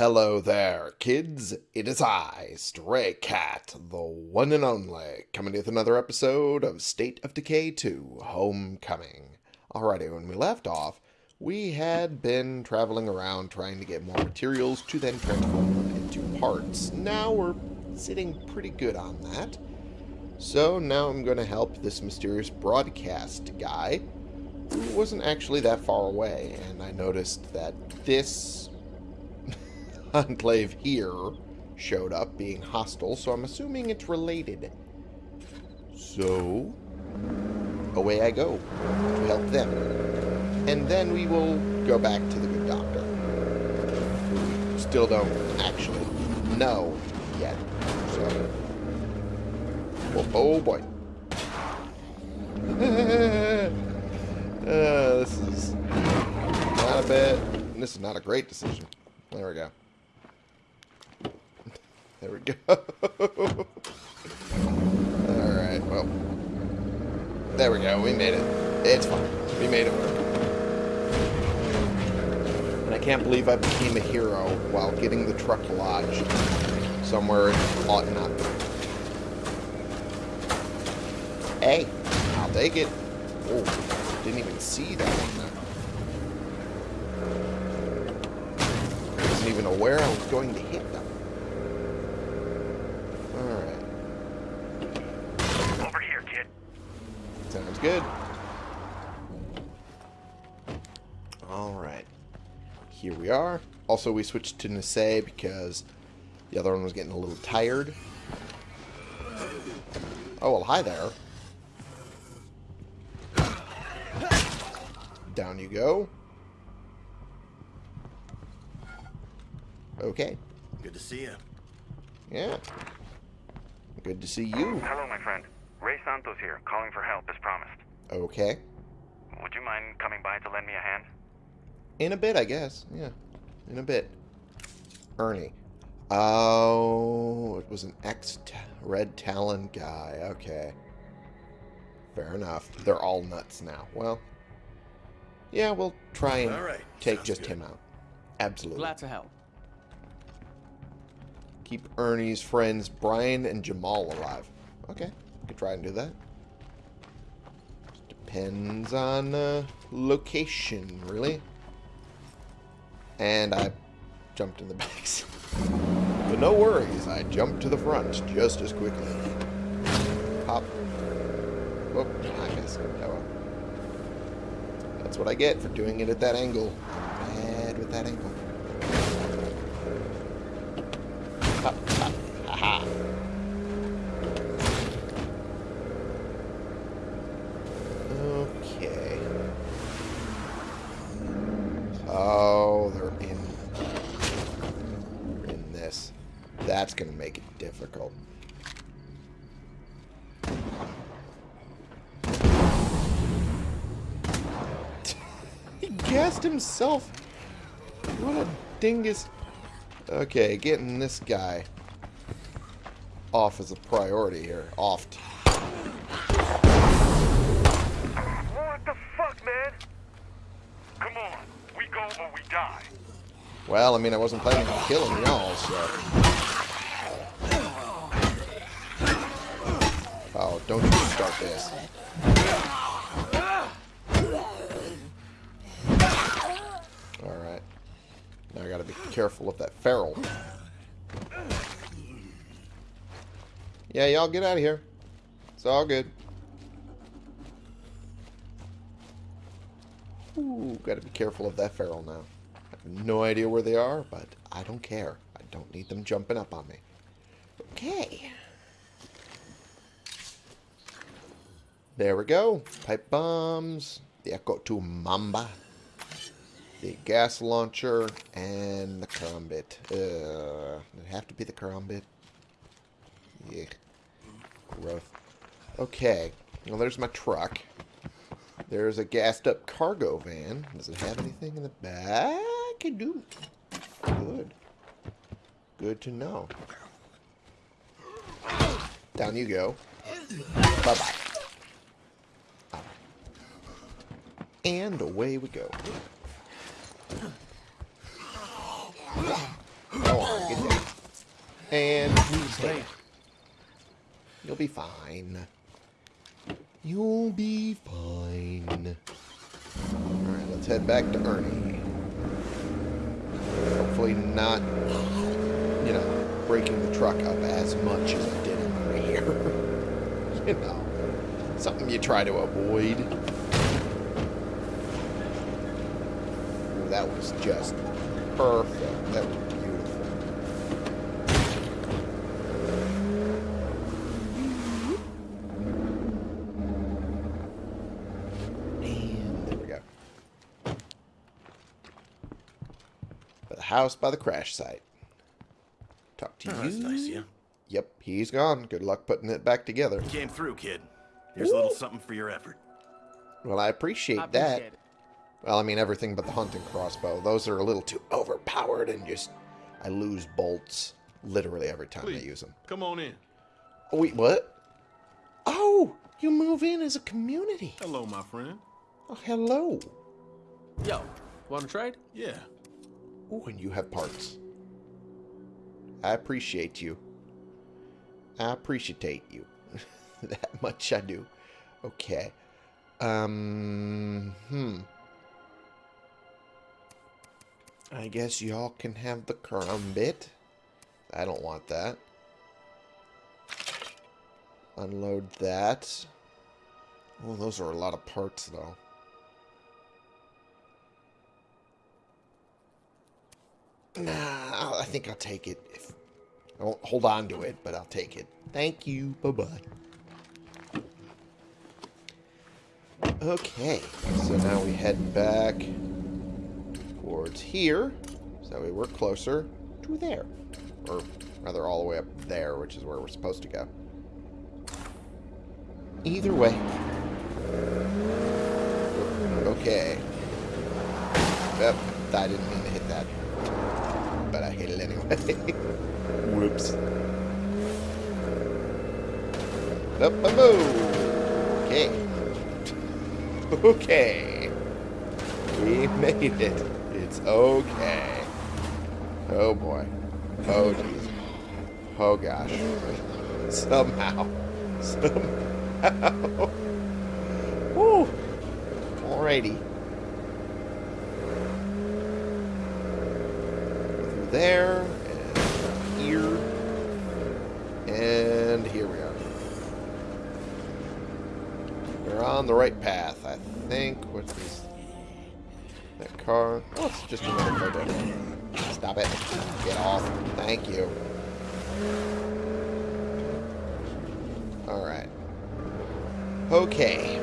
Hello there, kids. It is I, Stray Cat, the one and only, coming with another episode of State of Decay 2 Homecoming. Alrighty, when we left off, we had been traveling around trying to get more materials to then transform them into parts. Now we're sitting pretty good on that. So now I'm going to help this mysterious broadcast guy who wasn't actually that far away, and I noticed that this enclave here showed up being hostile, so I'm assuming it's related. So, away I go to help them. And then we will go back to the good doctor. Still don't actually know yet. So, oh, oh boy. uh, this is not a bad, this is not a great decision. There we go. There we go. Alright, well. There we go. We made it. It's fine. We made it work. And I can't believe I became a hero while getting the truck lodged somewhere it ought not be. Hey, I'll take it. Oh, didn't even see that one there. Wasn't even aware I was going to hit them. Sounds good. Alright. Here we are. Also, we switched to Nisei because the other one was getting a little tired. Oh, well, hi there. Down you go. Okay. Good to see you. Yeah. Good to see you. Hello, my friend. Ray Santos here, calling for help as promised. Okay. Would you mind coming by to lend me a hand? In a bit, I guess. Yeah. In a bit. Ernie. Oh, it was an ex-Red Talon guy. Okay. Fair enough. They're all nuts now. Well, yeah, we'll try and All right. take Sounds just good. him out. Absolutely. Glad to help. Keep Ernie's friends Brian and Jamal alive. Okay, could try and do that. Just depends on uh, location, really. And I jumped in the backs. but no worries, I jumped to the front just as quickly. Pop. Whoop, I. That's what I get for doing it at that angle. Bad with that angle. Pop, pop. Haha. Okay. Oh, they're in. They're in this. That's gonna make it difficult. he gassed himself. What a dingus. Okay, getting this guy off as a priority here. Offed. What the fuck, man? Come on, we go or we die. Well, I mean, I wasn't planning on killing y'all, so... Oh, don't you start this. Careful of that feral. Yeah, y'all get out of here. It's all good. Ooh, gotta be careful of that feral now. I have no idea where they are, but I don't care. I don't need them jumping up on me. Okay. There we go. Pipe bombs. The Echo to Mamba. The gas launcher. And the Karambit. Uh, it have to be the Karambit? Yeah. Growth. Okay. Well, there's my truck. There's a gassed up cargo van. Does it have anything in the back? It do. Good. Good to know. Down you go. Bye-bye. And away we go. Oh, Go on, get. And. You'll be fine. You'll be fine. Alright, let's head back to Ernie. Hopefully not, you know, breaking the truck up as much as I did over here. you know, something you try to avoid. Ooh, that was just perfect. That was beautiful. And there we go. By the house by the crash site. Talk to Oh, you. that's nice, yeah. Yep, he's gone. Good luck putting it back together. Came through, kid. Here's a little something for your effort. Well, I appreciate, I that. it. Well, I mean, everything but the hunting crossbow. Those are a little too overpowered and just... I lose bolts literally every time I use them. come on in. Oh, wait, what? Oh, you move in as a community. Hello, my friend. Oh, hello. Yo, want to trade? Yeah. Oh, and you have parts. I appreciate you. I appreciate you. that much I do. Okay. Um, hmm. I guess y'all can have the Karambit. I don't want that. Unload that. Oh, those are a lot of parts, though. Nah, I think I'll take it. If I won't hold on to it, but I'll take it. Thank you. Bye-bye. Okay, so now we head back towards here. So we work closer to there. Or rather all the way up there, which is where we're supposed to go. Either way. Okay. Yep, I didn't mean to hit that. But I hit it anyway. Whoops. Up a move. Okay. Okay. We made it. It's okay. Oh boy. Oh jeez. Oh gosh. Somehow. Somehow. Woo. Alrighty. Through there, just another car. Stop it. Get off. Thank you. Alright. Okay.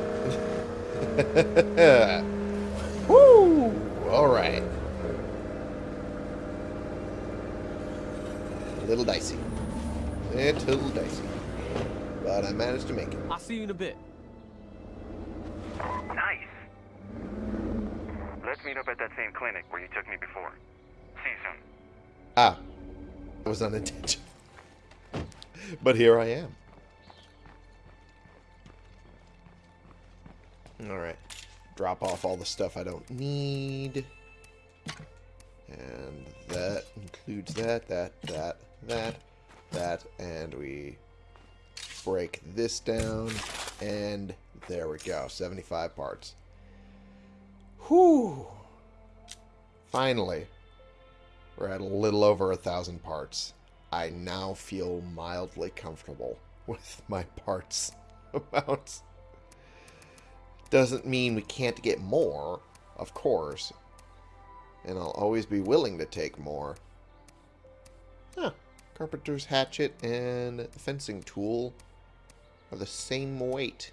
Woo! Alright. A little dicey. Little dicey. But I managed to make it. I'll see you in a bit. Nice. Let's meet up at that same clinic where you took me before. See you soon. Ah. That was unintentional. but here I am. Alright. Drop off all the stuff I don't need. And that includes that, that, that, that, that, and we break this down, and there we go. 75 parts. Whew. Finally. We're at a little over a thousand parts. I now feel mildly comfortable with my parts amounts. Doesn't mean we can't get more, of course. And I'll always be willing to take more. Huh. Carpenter's hatchet and fencing tool are the same weight.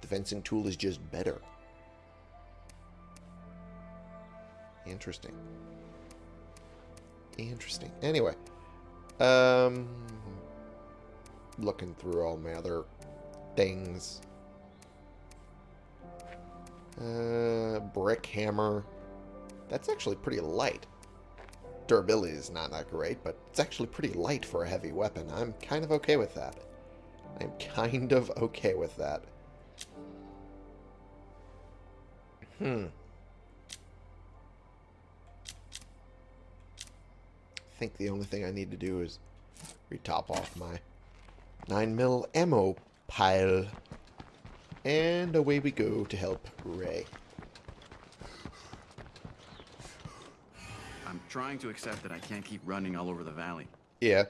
The fencing tool is just better. Interesting. Interesting. Anyway, um, looking through all my other things. Uh, brick hammer. That's actually pretty light. Durability is not that great, but it's actually pretty light for a heavy weapon. I'm kind of okay with that. I'm kind of okay with that. Hmm. Think the only thing I need to do is retop off my 9 mil ammo pile. And away we go to help Ray. I'm trying to accept that I can't keep running all over the valley. Yeah.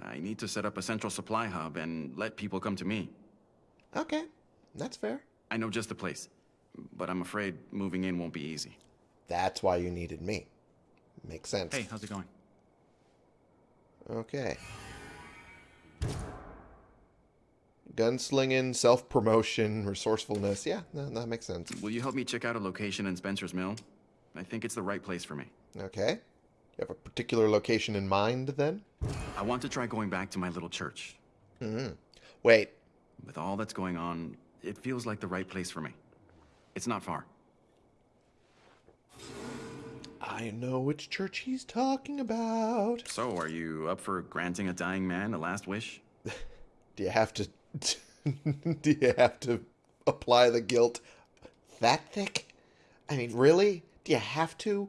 I need to set up a central supply hub and let people come to me. Okay. That's fair. I know just the place, but I'm afraid moving in won't be easy. That's why you needed me. Makes sense. Hey, how's it going? Okay. Gunslinging, self promotion, resourcefulness. Yeah, no, that makes sense. Will you help me check out a location in Spencer's Mill? I think it's the right place for me. Okay. You have a particular location in mind then? I want to try going back to my little church. Hmm. Wait, With all that's going on, it feels like the right place for me. It's not far. I know which church he's talking about. So, are you up for granting a dying man a last wish? Do you have to do you have to apply the guilt that thick? I mean, really? Do you have to?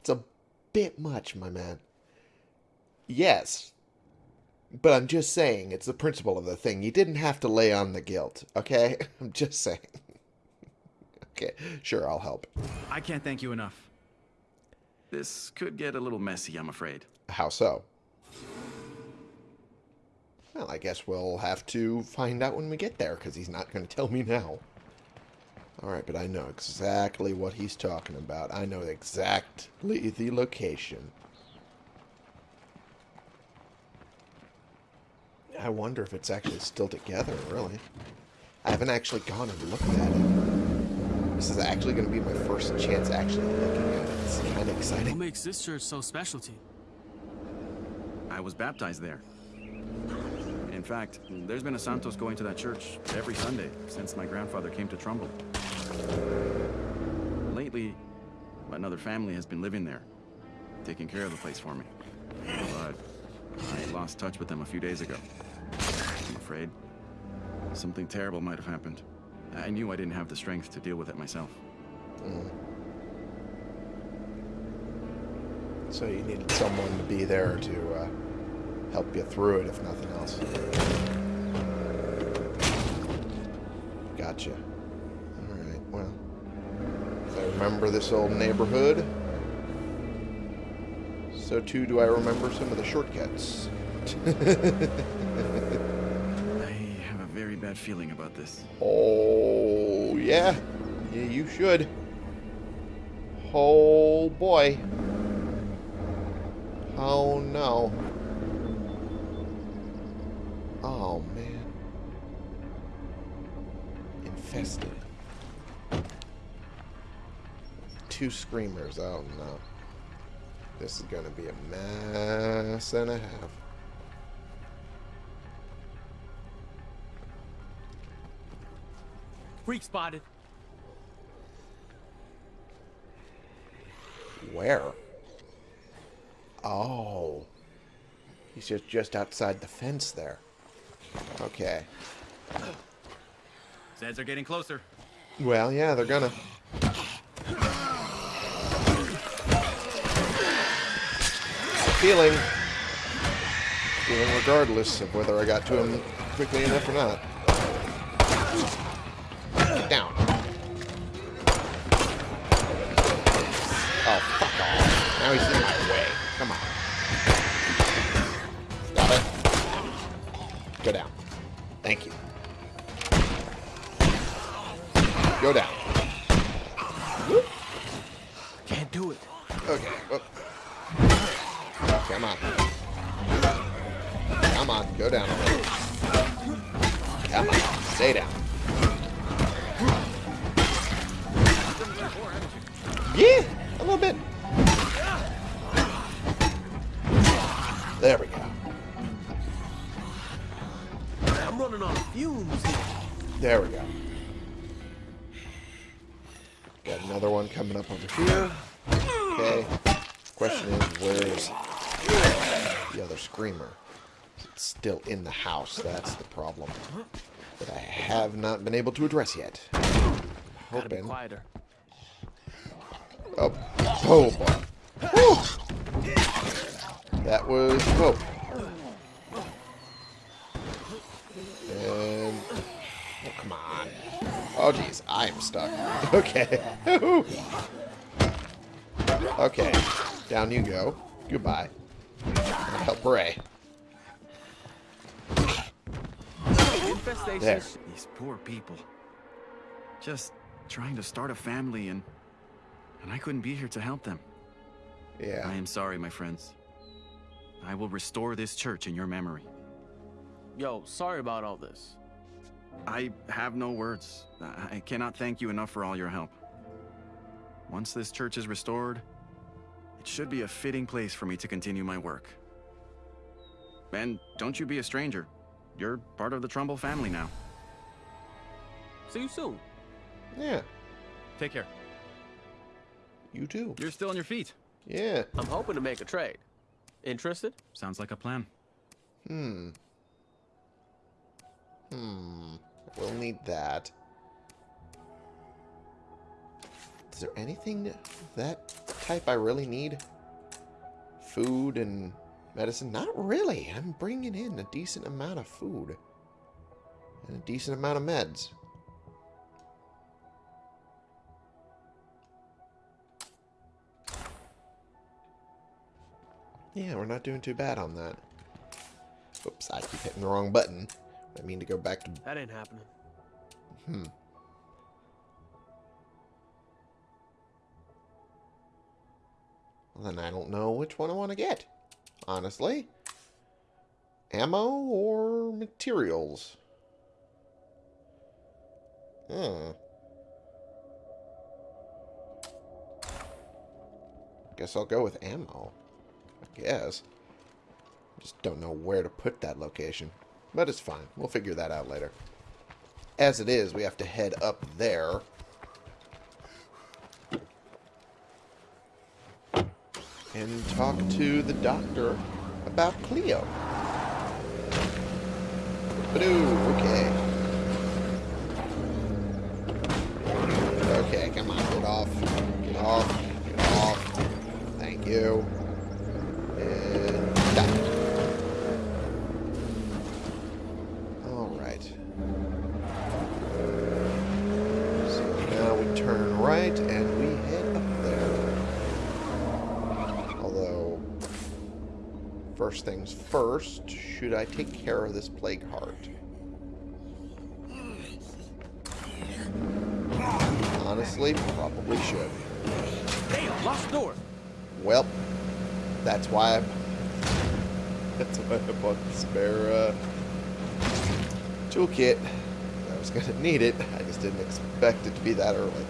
It's a bit much, my man. Yes. But I'm just saying, it's the principle of the thing. You didn't have to lay on the guilt, okay? I'm just saying. okay, sure, I'll help. I can't thank you enough. This could get a little messy, I'm afraid. How so? Well, I guess we'll have to find out when we get there, because he's not going to tell me now. Alright, but I know exactly what he's talking about. I know exactly the location. I wonder if it's actually still together, really. I haven't actually gone and looked at it. This is actually going to be my first chance actually looking. It's kind of What makes this church so special to you? I was baptized there. In fact, there's been a Santos going to that church every Sunday since my grandfather came to Trumbull. Lately, another family has been living there, taking care of the place for me. But I lost touch with them a few days ago. I'm afraid something terrible might have happened. I knew I didn't have the strength to deal with it myself. Mm. So you needed someone to be there to uh, help you through it, if nothing else. Gotcha. Alright, well. If I remember this old neighborhood, so too do I remember some of the shortcuts. I have a very bad feeling about this. Oh, yeah. Yeah, you should. Oh, boy. Oh, no. Oh, man. Infested. Two screamers. Oh, no. This is going to be a mess and a half. Freak spotted. Where? Oh. He's just, just outside the fence there. Okay. Zeds are getting closer. Well, yeah, they're gonna. Feeling. Feeling regardless of whether I got to him quickly enough or not. One coming up over here. Okay. Question is, where's the other screamer? It's still in the house. That's the problem. That I have not been able to address yet. Be Hoping. quieter. Oh, oh boy. That was Pope. And... Oh, come on. Oh, jeez. I'm stuck. Okay. okay. Down you go. Goodbye. Help Ray. Infestation. There. These poor people. Just trying to start a family and... And I couldn't be here to help them. Yeah. I am sorry, my friends. I will restore this church in your memory. Yo, sorry about all this. I have no words. I I cannot thank you enough for all your help. Once this church is restored, it should be a fitting place for me to continue my work. And don't you be a stranger. You're part of the Trumbull family now. See you soon. Yeah. Take care. You too. You're still on your feet. Yeah. I'm hoping to make a trade. Interested? Sounds like a plan. Hmm. Hmm. We'll need that. Is there anything that type I really need? Food and medicine? Not really. I'm bringing in a decent amount of food. And a decent amount of meds. Yeah, we're not doing too bad on that. Oops, I keep hitting the wrong button. I mean to go back to... That ain't happening. Hmm. Well, then I don't know which one I want to get. Honestly. Ammo or materials? Hmm. Guess I'll go with ammo. I guess. Just don't know where to put that location. But it's fine. We'll figure that out later. As it is, we have to head up there. And talk to the doctor about Cleo. Badoo, okay. Turn right and we head up there. Although, first things first, should I take care of this plague heart? Honestly, probably should. Damn, lost door. Well, that's why I, that's why I bought the spare uh, toolkit. Was gonna need it. I just didn't expect it to be that early.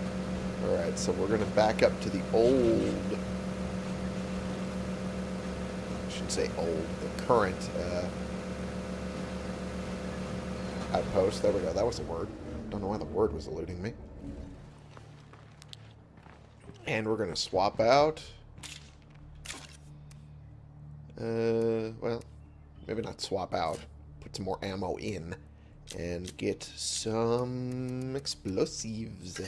All right, so we're gonna back up to the old. I should say old, the current uh, outpost. There we go. That was a word. Don't know why the word was eluding me. And we're gonna swap out. Uh, well, maybe not swap out. Put some more ammo in. And get some explosives.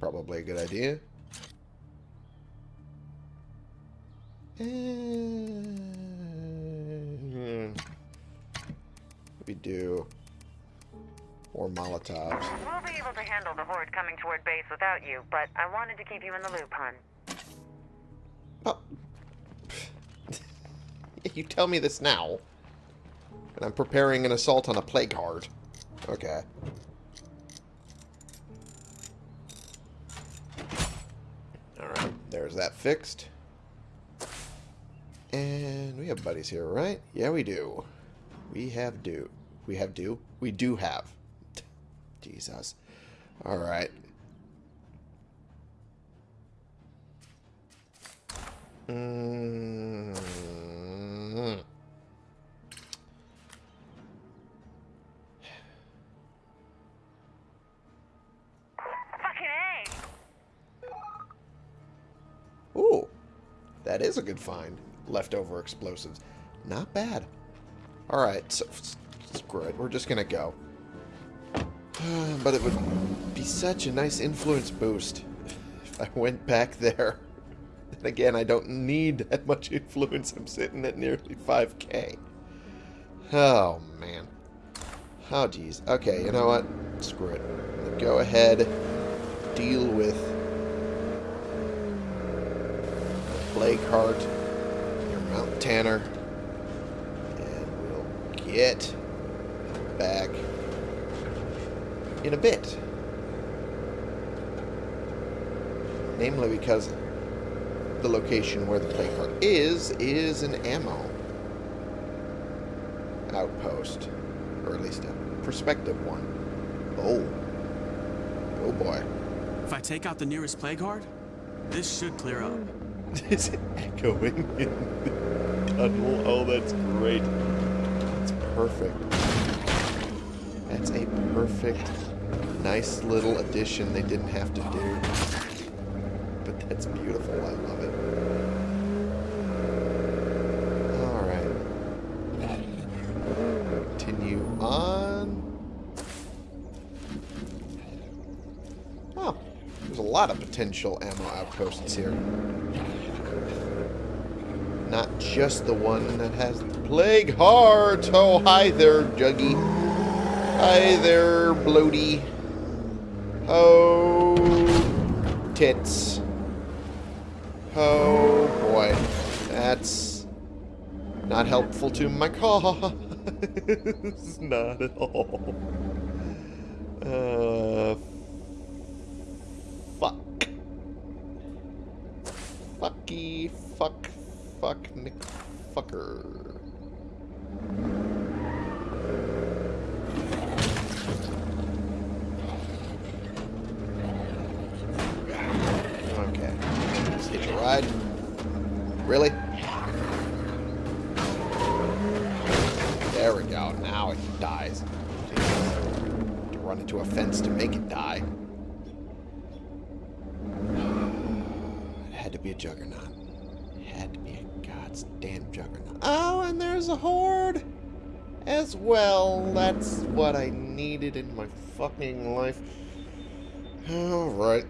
Probably a good idea. And we do more Molotovs. We'll be able to handle the horde coming toward base without you, but I wanted to keep you in the loop, hun. Oh. you tell me this now. And I'm preparing an assault on a plague heart. Okay. Alright, there's that fixed. And we have buddies here, right? Yeah, we do. We have do. We have do? We do have. Jesus. Alright. Mm. That is a good find. Leftover explosives. Not bad. Alright, so screw it. We're just gonna go. But it would be such a nice influence boost if I went back there And again, I don't need that much influence. I'm sitting at nearly 5k. Oh, man. Oh, geez. Okay, you know what? Screw it. Go ahead. Deal with Heart, your Mount Tanner, and we'll get back in a bit. Namely because the location where the Plague Heart is, is an ammo outpost. Or at least a prospective one. Oh. Oh boy. If I take out the nearest plague this should clear up. Is it echoing in the tunnel? Oh, that's great. That's perfect. That's a perfect, nice little addition they didn't have to do. But that's beautiful. I love it. Alright. Continue on. Oh, there's a lot of potential ammo outposts here. Just the one that has the plague heart. Oh, hi there, Juggy. Hi there, Bloaty. Oh, tits. Oh, boy. That's not helpful to my cause. not at all. Uh, fuck, Nick, fucker. Okay. Just hitch a ride. Really? There we go. Now it dies. To run into a fence to make it die. It had to be a juggernaut. It had to be god's damn juggernaut. Oh, and there's a horde as well. That's what I needed in my fucking life. Alright.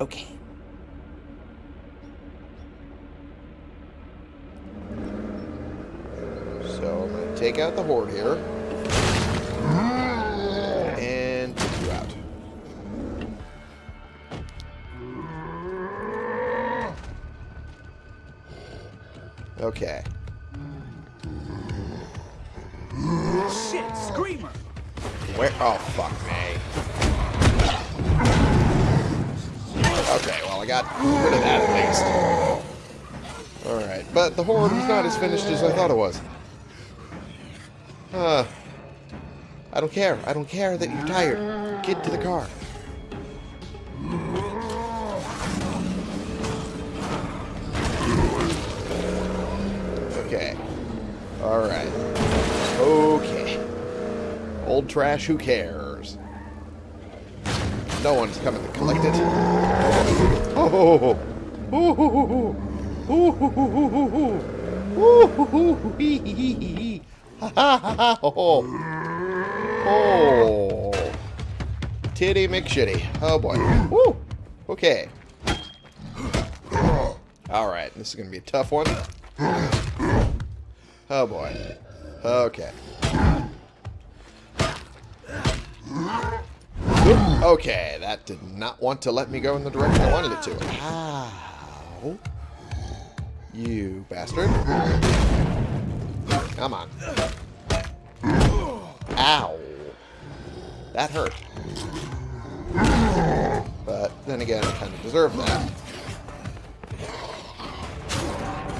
Okay. So I'm going to take out the horde here. Okay. Shit, Screamer! Where? Oh, fuck me. Okay, well, I got rid of that at least. Alright, but the horde was not as finished as I thought it was. Uh, I don't care. I don't care that you're tired. Get to the car. Alright. Okay. Old trash, who cares? No one's coming to collect it. Oh! Oh! Titty McShitty. Oh boy. Woo! Okay. Alright, this is gonna be a tough one. Oh boy. Okay. Okay, that did not want to let me go in the direction I wanted it to. How? You bastard. Come on. Ow. That hurt. But then again, I kind of deserve that.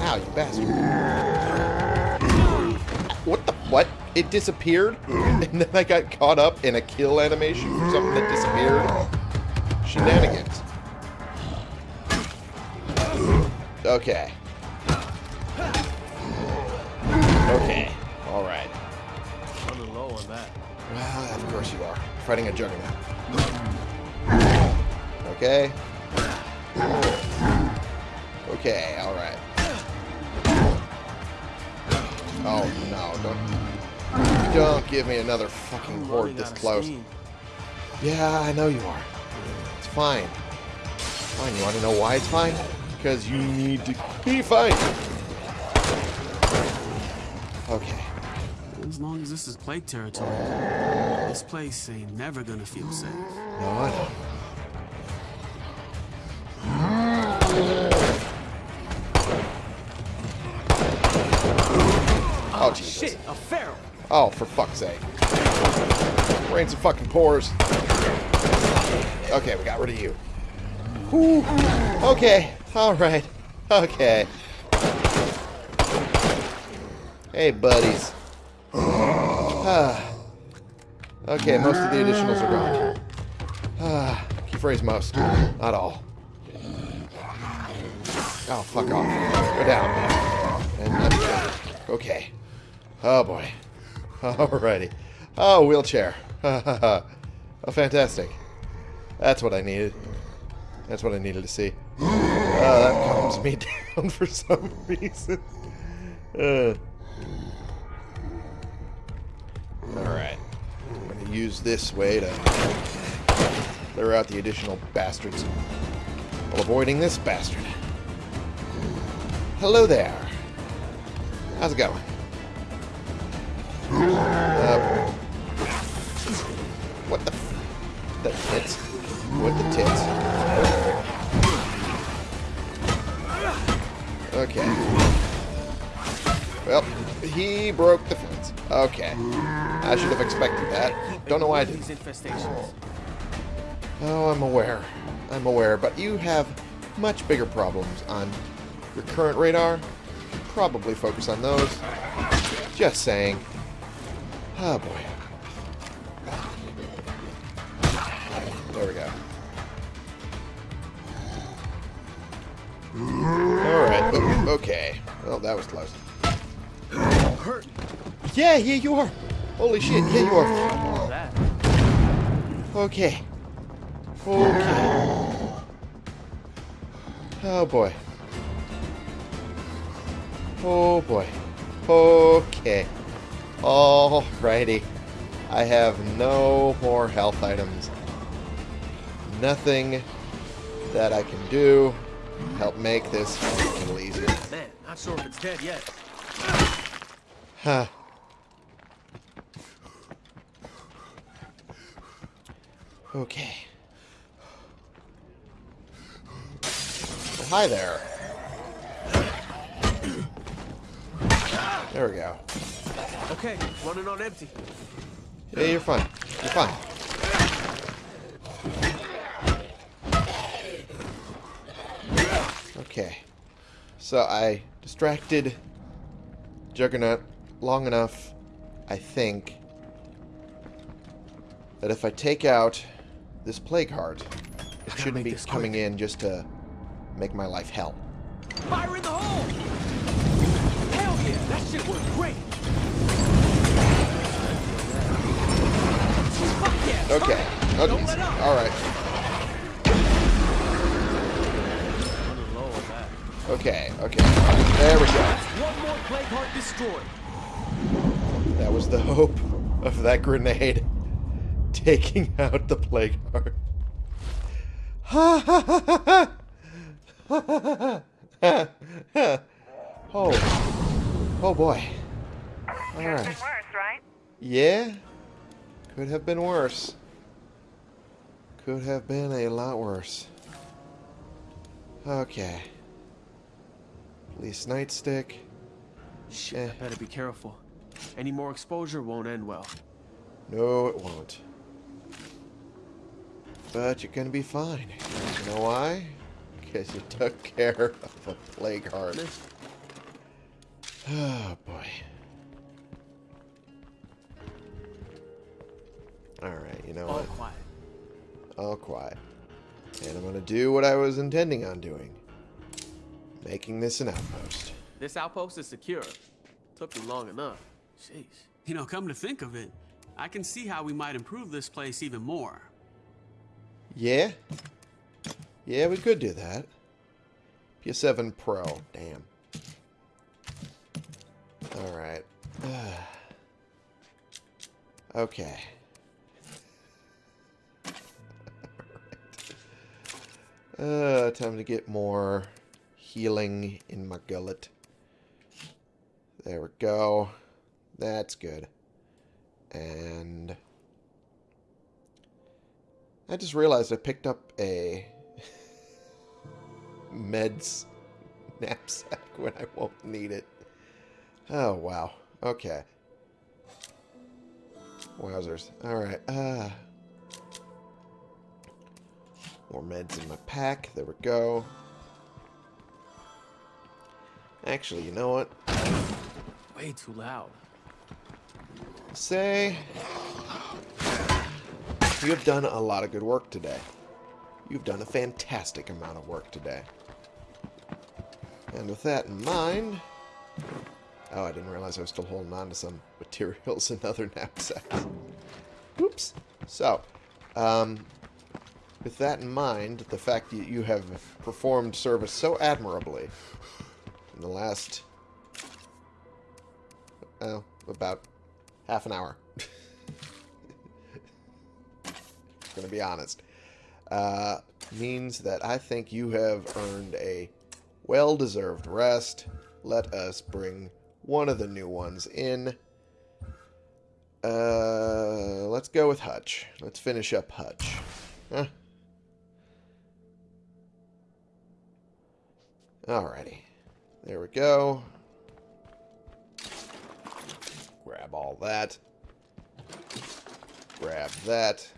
Ow, you bastard. What the? What? It disappeared? And then I got caught up in a kill animation for something that disappeared? Shenanigans. Okay. Okay. Alright. Running low on that. Well, of course you are. Fighting a juggernaut. Okay. Okay, alright. Oh no, don't don't give me another fucking horde this close. Yeah, I know you are. It's fine. Fine, you want to know why it's fine? Because you need to be fine. Okay. As long as this is plague territory, this place ain't never gonna feel safe. No, I know. Oh, Oh, for fuck's sake. Rain some fucking pores. Okay, we got rid of you. Okay, alright. Okay. Hey, buddies. Ah. Okay, most of the additionals are gone. Ah, phrase most. Not all. Oh, fuck off. Go down. And then, okay. Oh boy. Alrighty. Oh, wheelchair. oh, fantastic. That's what I needed. That's what I needed to see. Oh, that calms me down for some reason. Uh. Alright. I'm going to use this way to clear out the additional bastards while avoiding this bastard. Hello there. How's it going? Uh, what the? F the tits? What the tits? Okay. Well, he broke the fence. Okay. I should have expected that. Don't know why I infestations. Oh, I'm aware. I'm aware, but you have much bigger problems on your current radar. Probably focus on those. Just saying. Oh boy. There we go. Alright, okay. Well, that was close. Yeah, yeah, you are. Holy shit, yeah, you are. Okay. Okay. Oh boy. Oh boy. Okay. Alrighty. I have no more health items. Nothing that I can do to help make this a little easier. Man, not sure if it's dead yet. Huh. Okay. Well, hi there. There we go. Okay, running on empty. Yeah, you're fine. You're fine. Okay. So I distracted Juggernaut long enough, I think, that if I take out this plague heart, it shouldn't be this coming in just to make my life hell. Fire in the Okay. fire! Okay. let! Alright. Running low on that. Okay. Okay. There we go. One more plague heart destroyed. That was the hope of that grenade taking out the plague heart. Ha ha ha ha ha ha ha Oh. Oh boy. Could have Alright. been worse, right? Yeah. Could have been worse. Could have been a lot worse. Okay. Police nightstick. Shit, Eh. I better be careful. Any more exposure won't end well. No, it won't. But you're gonna be fine. You know why? Because you took care of a plague heart. Oh boy. Alright, you know All what? quiet. All quiet. And I'm gonna do what I was intending on doing. Making this an outpost. This outpost is secure. Took me long enough. Jeez. You know, come to think of it, I can see how we might improve this place even more. Yeah? Yeah, we could do that. PS7 Pro. Damn. Alright. okay. Uh, time to get more healing in my gullet. There we go. That's good. And I just realized I picked up a meds knapsack when I won't need it. Oh, wow. Okay. Wowzers. Alright, uh... More meds in my pack. There we go. Actually, you know what? Way too loud. Say... You have done a lot of good work today. You've done a fantastic amount of work today. And with that in mind... Oh, I didn't realize I was still holding on to some materials and other knapsacks. Oops. So, um, with that in mind, the fact that you have performed service so admirably in the last, well, about half an hour. Gonna be honest. Uh, means that I think you have earned a well-deserved rest. Let us bring one of the new ones in. Uh, let's go with Hutch. Let's finish up Hutch. Huh? Alrighty. There we go. Grab all that. Grab that.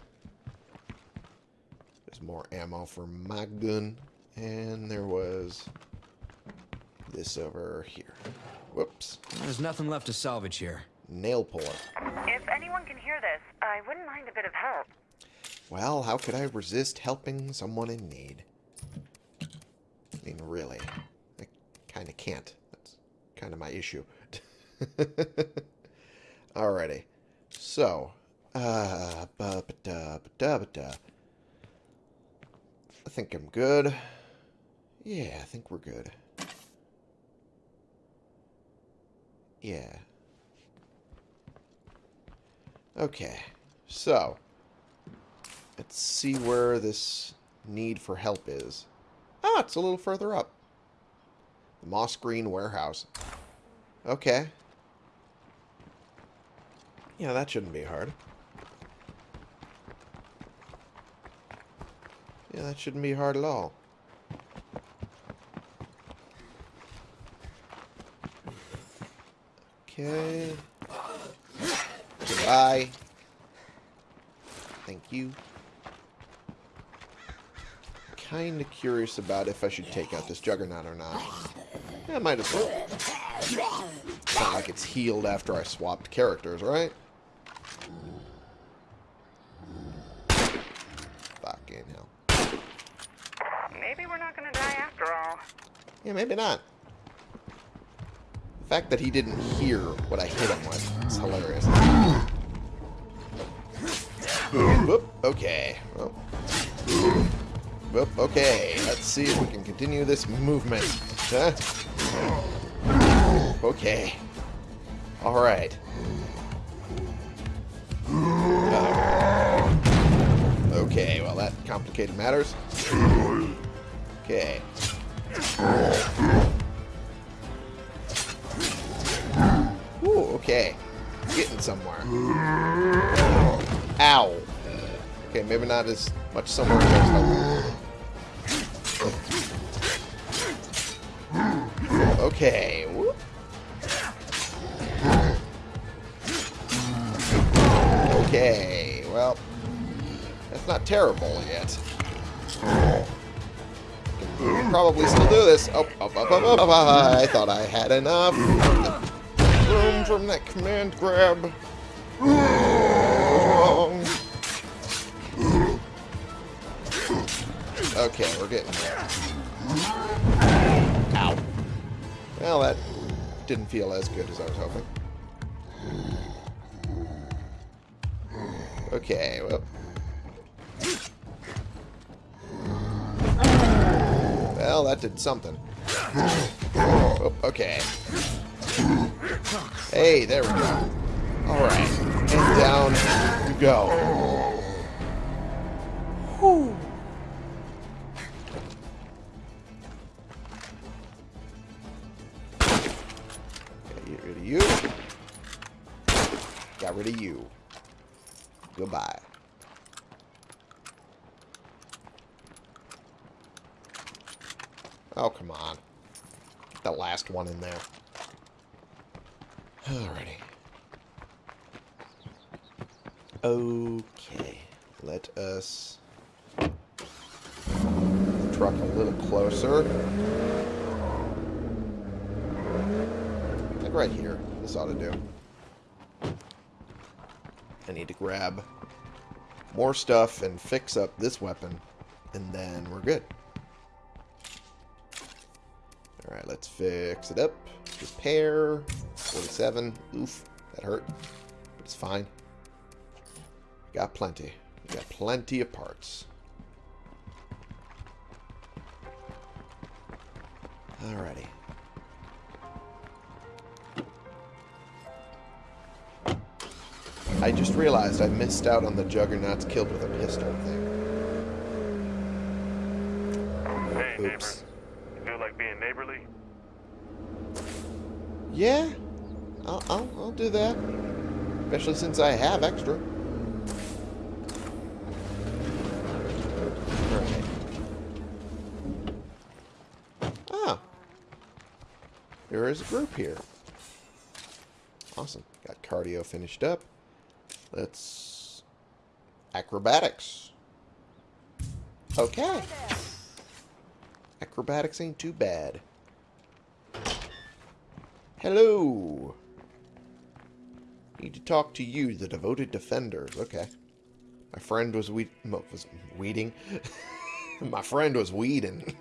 There's more ammo for my gun. And there was this over here. Whoops. There's nothing left to salvage here. Nail puller. If anyone can hear this, I wouldn't mind a bit of help. Well, how could I resist helping someone in need? Mean, really. I kind of can't. That's kind of my issue. Alrighty. So, uh. I think I'm good. Yeah, I think we're good. Yeah. Okay. So, let's see where this need for help is. Ah, it's a little further up. The Moss Green Warehouse. Okay. Yeah, that shouldn't be hard. Yeah, that shouldn't be hard at all. Okay. Goodbye. Thank you. Kind of curious about if I should take out this Juggernaut or not. Yeah, might as well. It's not like it's healed after I swapped characters, right? Fucking hell. Maybe we're not gonna die after all. Yeah, maybe not. The fact that he didn't hear what I hit him with is hilarious. Whoop, okay. Well. Okay. Let's see if we can continue this movement. Huh? Okay. Alright. Uh, okay, well that complicated matters. Okay. Ooh, okay. Getting somewhere. Ow. Okay, maybe not as much somewhere as Okay. Whoop. Okay, well, that's not terrible yet. Can probably still do this. Oh, oh, oh, oh, I thought I had enough room from that command grab. Okay, we're getting there. Ow. Well, that didn't feel as good as I was hoping. Okay, well. Well, that did something. Oh, okay. Hey, there we go. Alright. And down we go. Oh, come on. The last one in there. Alrighty. Okay. Let us truck a little closer. Like right here. This ought to do. I need to grab more stuff and fix up this weapon, and then we're good. Fix it up. Repair. 47. Oof, that hurt. But it's fine. Got plenty. We got plenty of parts. Alrighty. I just realized I missed out on the Juggernaut's killed with a pistol thing. Hey. Oops. You feel like being neighborly? Yeah, I'll, I'll, I'll do that. Especially since I have extra. Ah. There is a group here. Awesome. Got cardio finished up. Let's... Acrobatics. Okay. Acrobatics ain't too bad. Hello. Need to talk to you, the devoted defenders. Okay. My friend was weed was weeding. my friend was weeding.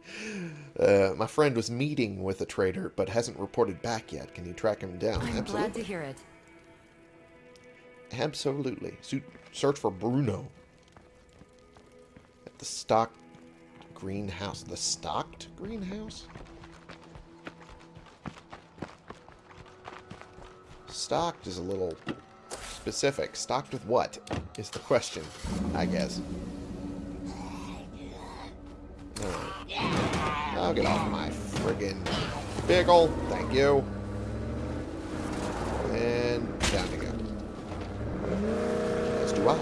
uh, my friend was meeting with a trader, but hasn't reported back yet. Can you track him down? I'm glad to Absolutely. hear it. Absolutely. Su- search for Bruno. At the stock greenhouse. The stocked greenhouse? Stocked is a little specific. Stocked with what is the question, I guess. Alright. I'll get off my friggin' vehicle. Thank you. And down you go. As do I.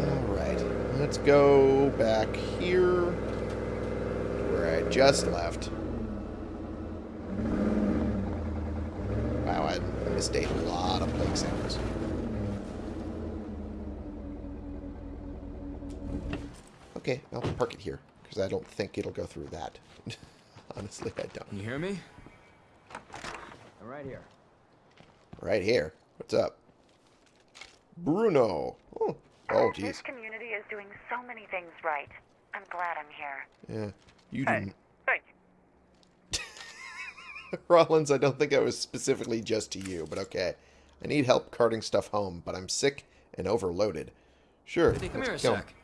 Alright, let's go back here just left. Wow, I missed a lot of plague samples. Okay, I'll park it here, because I don't think it'll go through that. Honestly, I don't. Can you hear me? I'm right here. Right here. What's up? Bruno. Oh, oh This community is doing so many things right. I'm glad I'm here. Yeah. You Hey, didn't. thank you. Rollins, I don't think it was specifically just to you, but okay. I need help carting stuff home, but I'm sick and overloaded. Sure. Hey, come here a sec.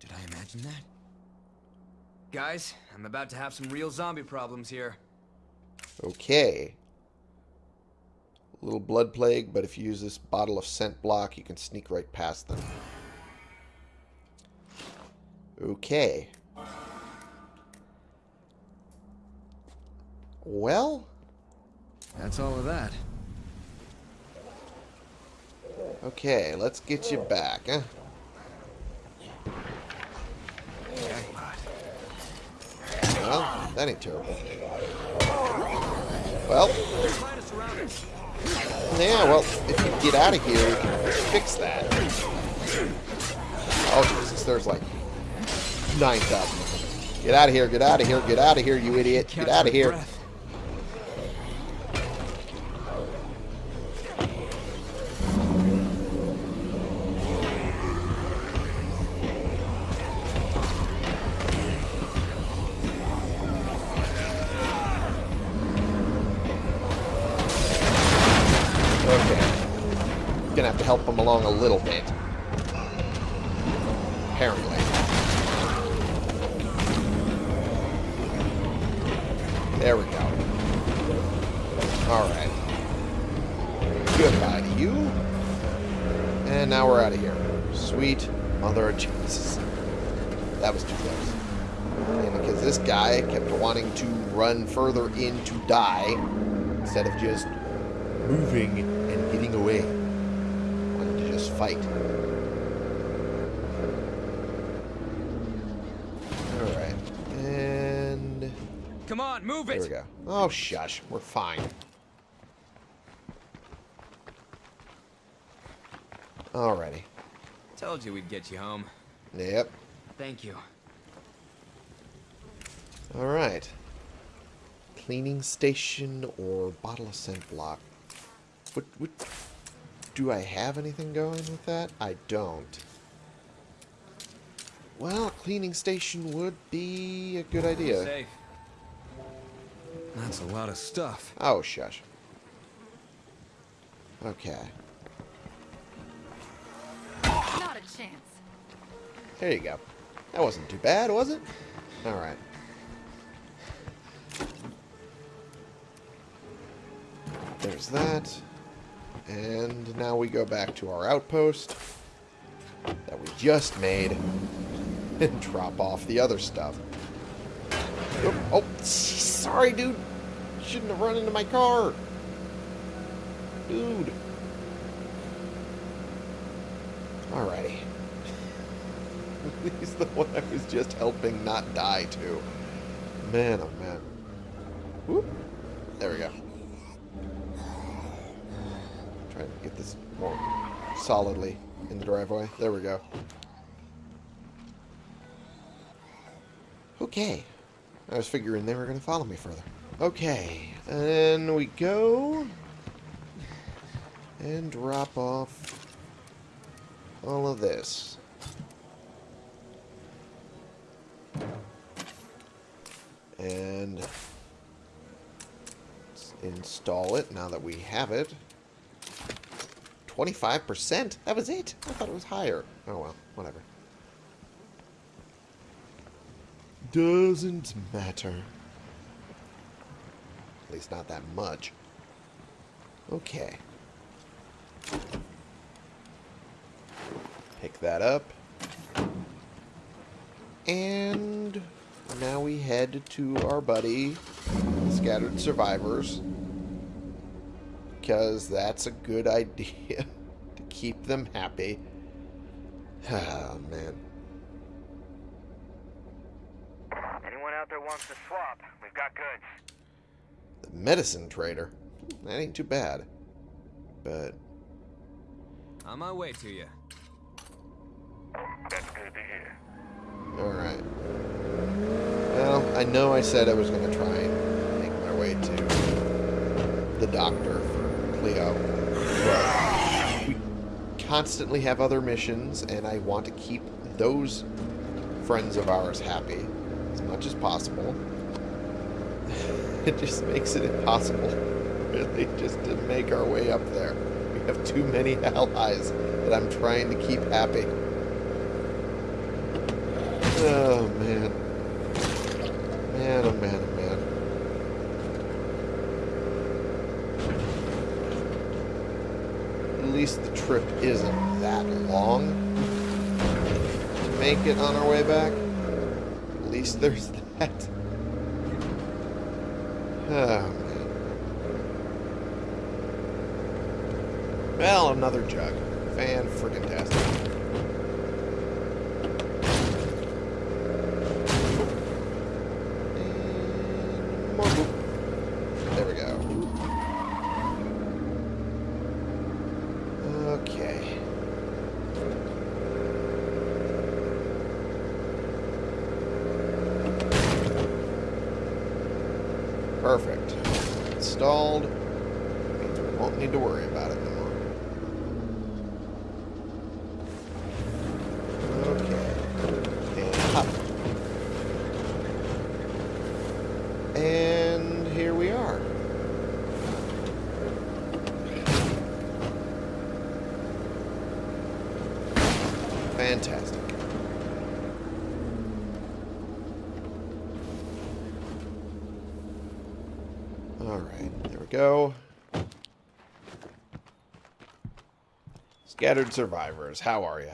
Did I imagine that? Guys, I'm about to have some real zombie problems here. Okay. A little blood plague, but if you use this bottle of scent block, you can sneak right past them. Okay. Well, That's all of that. okay, let's get you back, huh? Well, that ain't terrible. Well, Trying to surround us. yeah, well, if you get out of here, we can fix that. Oh, Jesus, there's like 9,000. Get out of here, get out of here, get out of here, you idiot. Get out of here. Help him along a little bit. Apparently. There we go. Alright. Goodbye to you. And now we're out of here. Sweet mother of Jesus. That was too close. And because this guy kept wanting to run further in to die instead of just moving and getting away. Wanted to just fight. Alright. And Come on, move there it! we go. Oh shush. We're fine. Alrighty. Told you we'd get you home. Yep. Thank you. Alright. Cleaning station or bottle of scent block. What, what, do I have anything going with that? I don't. Well, cleaning station would be a good idea. Safe. That's a lot of stuff. Oh, shush. Okay. Not a chance. There you go. That wasn't too bad, was it? Alright. There's that. And now we go back to our outpost that we just made and drop off the other stuff. Oh, oh sorry, dude. Shouldn't have run into my car. Dude. Alrighty. He's the one I was just helping not die to. Man, oh man. Whoop. There we go. Try to get this more solidly in the driveway. There we go. Okay. I was figuring they were going to follow me further. Okay. And we go. And drop off all of this. And install it now that we have it. 25%? That was it? I thought it was higher. Oh well, whatever. Doesn't matter. At least not that much. Okay. Pick that up. And now we head to our buddy, Scattered Survivors. Because that's a good idea to keep them happy. Oh, man. Anyone out there wants to swap? We've got goods. The medicine trader. That ain't too bad. But, On my way to you. That's good to hear. alright. Well, I know I said I was going to try and make my way to the doctor we constantly have other missions, and I want to keep those friends of ours happy as much as possible. it just makes it impossible, really, just to make our way up there. We have too many allies that I'm trying to keep happy oh, man, oh, man. At least the trip isn't that long to make it on our way back. At least there's that. Oh, man. Well, another jug. Fan friggin' tastic. And more boop. There we go. Okay. Perfect. Installed. Won't need to worry about it no more. Okay. And hop. And here we are. Fantastic. Alright, there we go. Scattered survivors, how are you?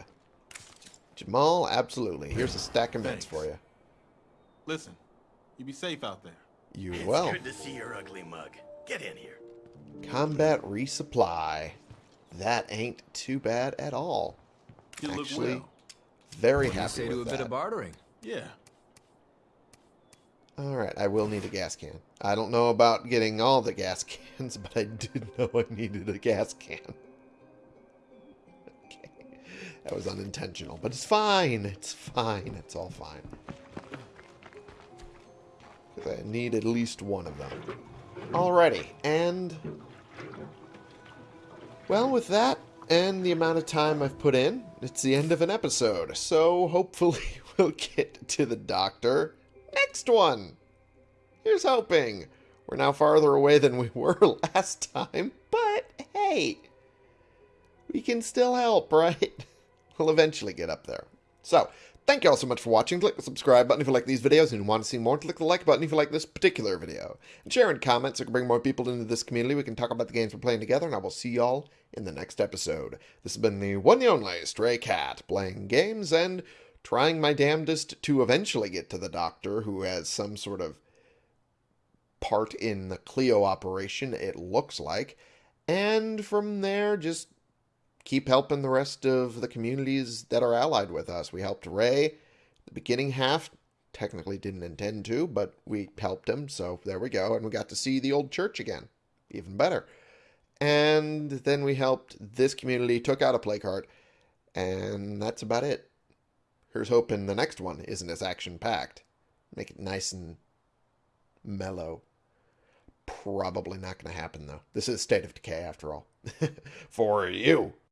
Jamal, absolutely. Here's a stack of meds for you. Listen, you be safe out there. You It's will. good to see your ugly mug. Get in here. Combat resupply. That ain't too bad at all. You look Actually, well. very What do you happy say to a with bit of bartering? Yeah. All right, I will need a gas can. I don't know about getting all the gas cans, but I did know I needed a gas can. Okay. That was unintentional, but it's fine. It's fine. It's all fine. I need at least one of them. Alrighty, and... Well, with that, and the amount of time I've put in, it's the end of an episode. So hopefully we'll get to the doctor next one. Here's hoping. We're now farther away than we were last time, but hey, we can still help, right? We'll eventually get up there. So, thank you all so much for watching. Click the subscribe button if you like these videos and you want to see more. Click the like button if you like this particular video. And share in comments so we can bring more people into this community. We can talk about the games we're playing together, and I will see y'all in the next episode. This has been the one and only Stray Cat, playing games and trying my damnedest to eventually get to the doctor who has some sort of part in the CLEO operation, it looks like. And from there, just keep helping the rest of the communities that are allied with us. We helped Ray the beginning half. Technically didn't intend to, but we helped him, so there we go. And we got to see the old church again. Even better. And then we helped this community, took out a plague heart, and that's about it. Here's hoping the next one isn't as action packed. Make it nice and mellow. Probably not going to happen, though. This is a State of Decay, after all. For you.